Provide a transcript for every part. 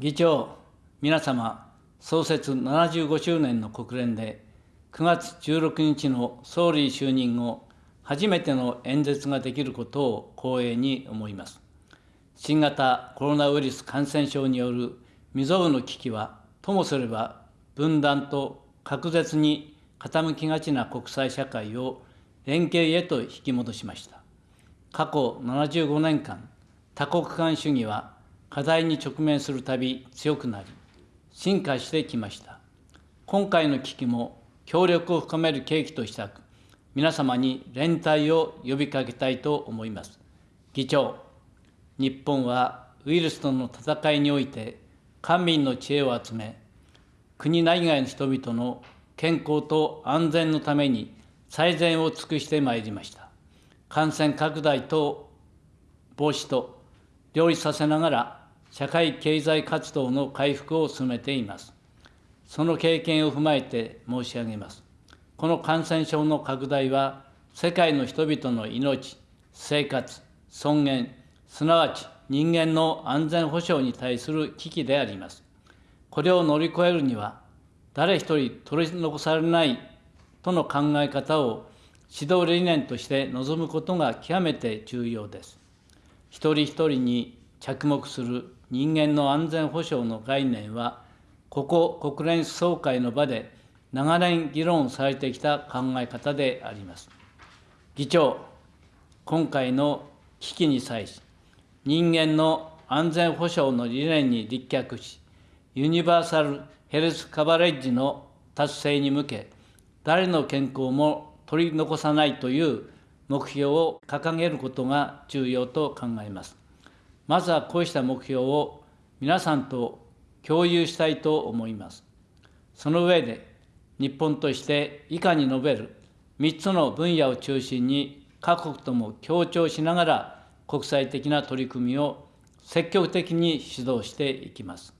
議長、皆様、創設75周年の国連で、9月16日の総理就任後、初めての演説ができることを光栄に思います。新型コロナウイルス感染症による未曾有の危機は、ともすれば分断と隔絶に傾きがちな国際社会を連携へと引き戻しました。過去75年間、多国間主義は課題に直面するたび強くなり、進化してきました。今回の危機も協力を深める契機としたく、皆様に連帯を呼びかけたいと思います。議長、日本はウイルスとの戦いにおいて、官民の知恵を集め、国内外の人々の健康と安全のために最善を尽くしてまいりました。感染拡大等防止と両立させながら、社会経済活動の回復を進めています。その経験を踏まえて申し上げます。この感染症の拡大は、世界の人々の命、生活、尊厳、すなわち人間の安全保障に対する危機であります。これを乗り越えるには、誰一人取り残されないとの考え方を指導理念として臨むことが極めて重要です。一人一人に着目する人間の安全保障の概念は、ここ国連総会の場で長年議論されてきた考え方であります。議長、今回の危機に際し、人間の安全保障の理念に立脚し、ユニバーサル・ヘルス・カバレッジの達成に向け、誰の健康も取り残さないという目標を掲げることが重要と考えます。まずはこうした目標を皆さんと共有したいと思います。その上で、日本として以下に述べる3つの分野を中心に各国とも協調しながら国際的な取り組みを積極的に指導していきます。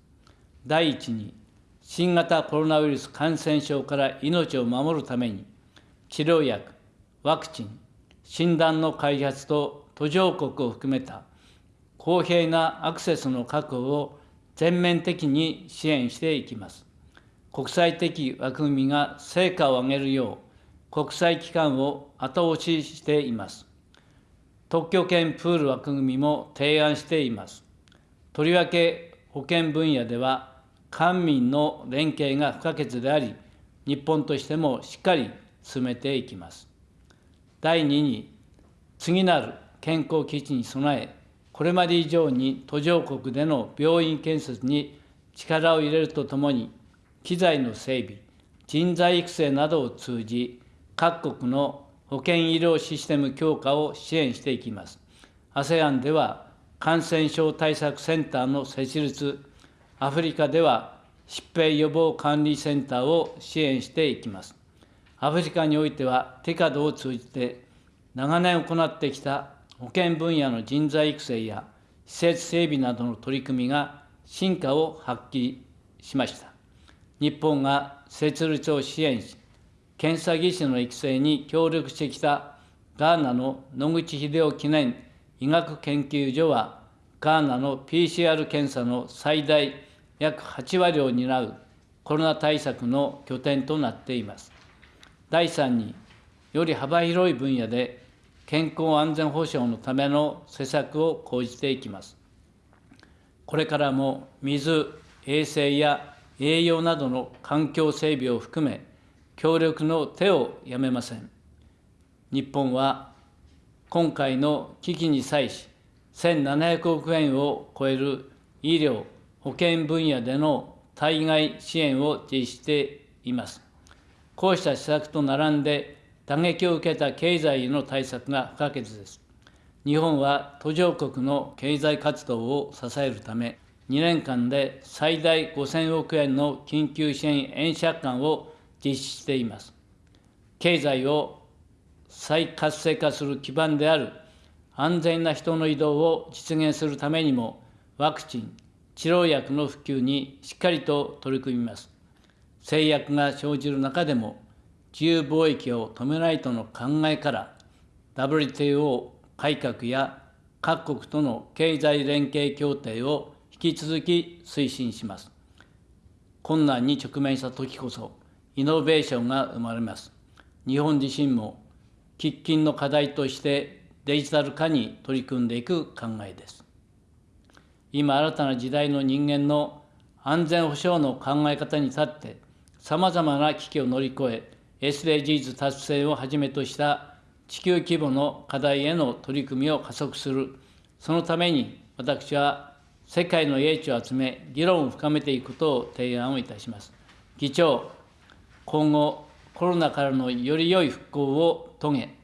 第一に、新型コロナウイルス感染症から命を守るために、治療薬、ワクチン、診断の開発と途上国を含めた公平なアクセスの確保を全面的に支援していきます。国際的枠組みが成果を上げるよう、国際機関を後押ししています。特許権プール枠組みも提案しています。とりわけ保険分野では、官民の連携が不可欠であり、日本としてもしっかり進めていきます。第2に、次なる健康基地に備え、これまで以上に途上国での病院建設に力を入れるとともに、機材の整備、人材育成などを通じ、各国の保健医療システム強化を支援していきます。ASEAN では感染症対策センターの設立、アフリカでは疾病予防管理センターを支援していきます。アフリカにおいては、テカドを通じて長年行ってきた保健分野の人材育成や施設整備などの取り組みが進化を発揮しました。日本が設立を支援し、検査技師の育成に協力してきたガーナの野口英世記念医学研究所は、ガーナの PCR 検査の最大約8割を担うコロナ対策の拠点となっています。第3に、より幅広い分野で健康安全保障のための施策を講じていきます。これからも水、衛生や栄養などの環境整備を含め、協力の手をやめません。日本は今回の危機に際し、1700億円を超える医療、保健分野での対外支援を実施しています。こうした施策と並んで、打撃を受けた経済への対策が不可欠です。日本は途上国の経済活動を支えるため、2年間で最大5000億円の緊急支援円借款を実施しています。経済を再活性化する基盤である安全な人の移動を実現するためにも、ワクチン、治療薬の普及にしっかりと取り組みます。制約が生じる中でも、自由貿易を止めないとの考えから、WTO 改革や各国との経済連携協定を引き続き推進します。困難に直面したときこそ、イノベーションが生まれます。日本自身も喫緊の課題としてデジタル化に取り組んでいく考えです。今、新たな時代の人間の安全保障の考え方に立って、さまざまな危機を乗り越え、SDGs 達成をはじめとした地球規模の課題への取り組みを加速する、そのために私は世界の英知を集め、議論を深めていくことを提案をいたします。議長、今後、コロナからのより良い復興を遂げ、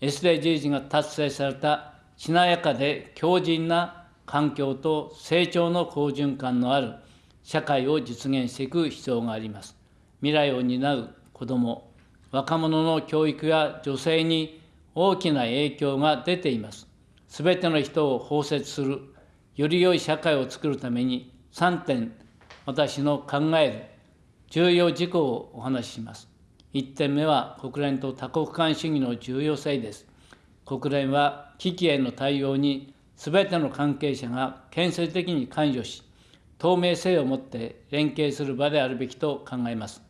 SDGs が達成されたしなやかで強靭な環境と成長の好循環のある社会を実現していく必要があります。未来を担う子ども、若者の教育や女性に大きな影響が出ています。すべての人を包摂する、より良い社会を作るために3点、私の考える重要事項をお話しします。1点目は国連と多国間主義の重要性です。国連は危機への対応にすべての関係者が建設的に関与し、透明性を持って連携する場であるべきと考えます。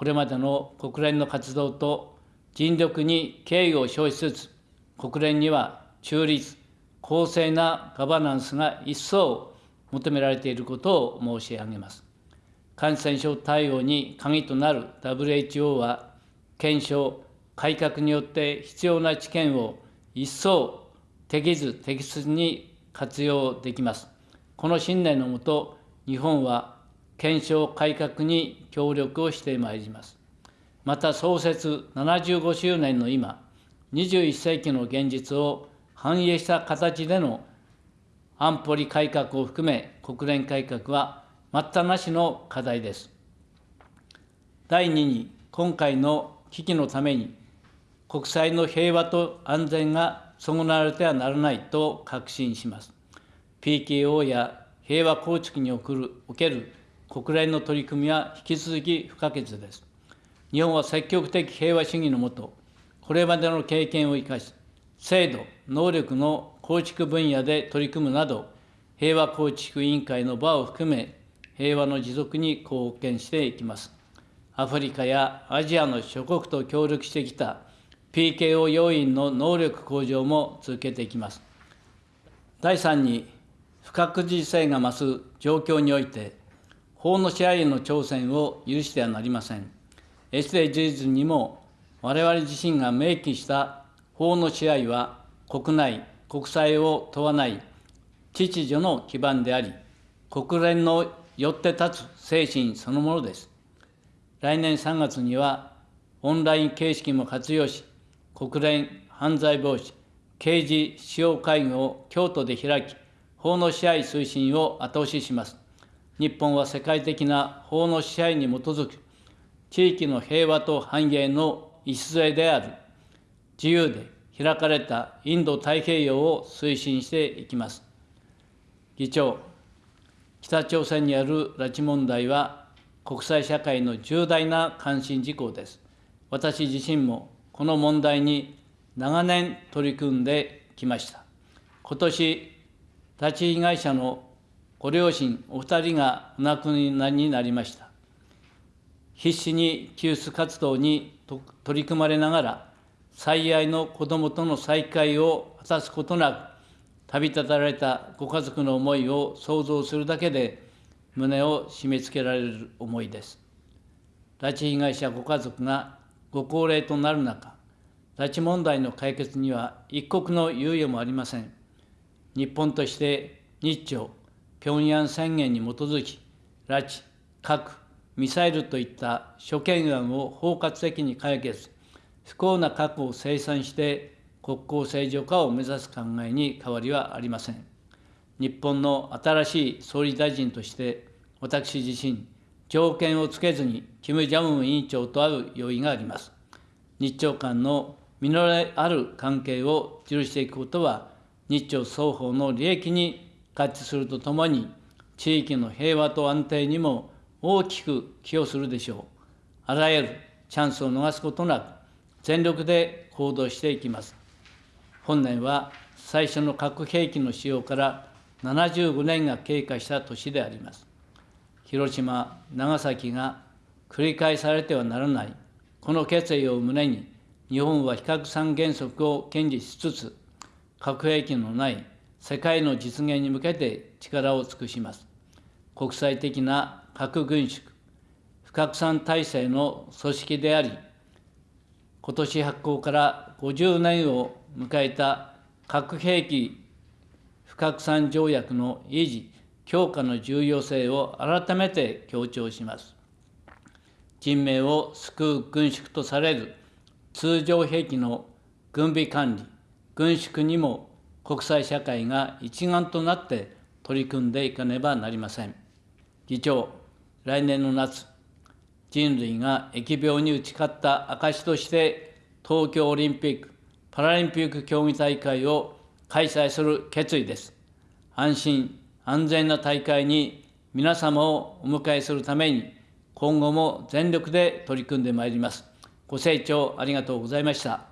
これまでの国連の活動と尽力に敬意を表しつつ、国連には中立、公正なガバナンスが一層求められていることを申し上げます。感染症対応に鍵となる WHO は、検証、改革によって必要な知見を一層適図適切に活用できます。この信念のもと、日本は検証改革に協力をしてまいります。また創設75周年の今、21世紀の現実を反映した形での安保理改革を含め国連改革は待ったなしの課題です。第2に、今回の危機のために、国際の平和と安全が損なわれてはならないと確信します。PKO や平和構築におけるおける国連の取り組みは引き続き不可欠です。日本は積極的平和主義のもと、これまでの経験を生かし、制度、能力の構築分野で取り組むなど、平和構築委員会の場を含め、平和の持続に貢献していきます。アフリカやアジアの諸国と協力してきた PKO 要員の能力向上も続けていきます。第3に、不確実性が増す状況において、法の支配への挑戦を許してはなりません。SDGs にも我々自身が明記した法の支配は国内、国際を問わない秩序の基盤であり、国連のよって立つ精神そのものです。来年3月には、オンライン形式も活用し、国連犯罪防止刑事使用会議を京都で開き、法の支配推進を後押しします。日本は世界的な法の支配に基づく地域の平和と繁栄の礎である自由で開かれたインド太平洋を推進していきます。議長、北朝鮮にある拉致問題は国際社会の重大な関心事項です。私自身もこの問題に長年取り組んできました。今年、拉致被害者のご両親お二人がお亡くなりになりました。必死に救出活動に取り組まれながら、最愛の子どもとの再会を果たすことなく、旅立たれたご家族の思いを想像するだけで、胸を締め付けられる思いです。拉致被害者ご家族がご高齢となる中、拉致問題の解決には一刻の猶予もありません。日本として日朝、平壌宣言に基づき、拉致、核、ミサイルといった諸懸案を包括的に解決、不幸な過去を清算して国交正常化を目指す考えに変わりはありません。日本の新しい総理大臣として、私自身、条件をつけずに、キム・ジャム委員長と会う用意があります。日朝間の実りある関係を許していくことは、日朝双方の利益に合致するとともに、地域の平和と安定にも大きく寄与するでしょう。あらゆるチャンスを逃すことなく、全力で行動していきます。本年は最初の核兵器の使用から75年が経過した年であります。広島、長崎が繰り返されてはならない、この決意を胸に、日本は非核三原則を堅持しつつ、核兵器のない世界の実現に向けて力を尽くします。国際的な核軍縮、不拡散体制の組織であり、今年発行から50年を迎えた核兵器不拡散条約の維持、強化の重要性を改めて強調します。人命を救う軍縮とされる通常兵器の軍備管理、軍縮にも国際社会が一丸となって取り組んでいかねばなりません。議長、来年の夏、人類が疫病に打ち勝った証として、東京オリンピック・パラリンピック競技大会を開催する決意です。安心・安全な大会に皆様をお迎えするために、今後も全力で取り組んでまいります。ご清聴ありがとうございました。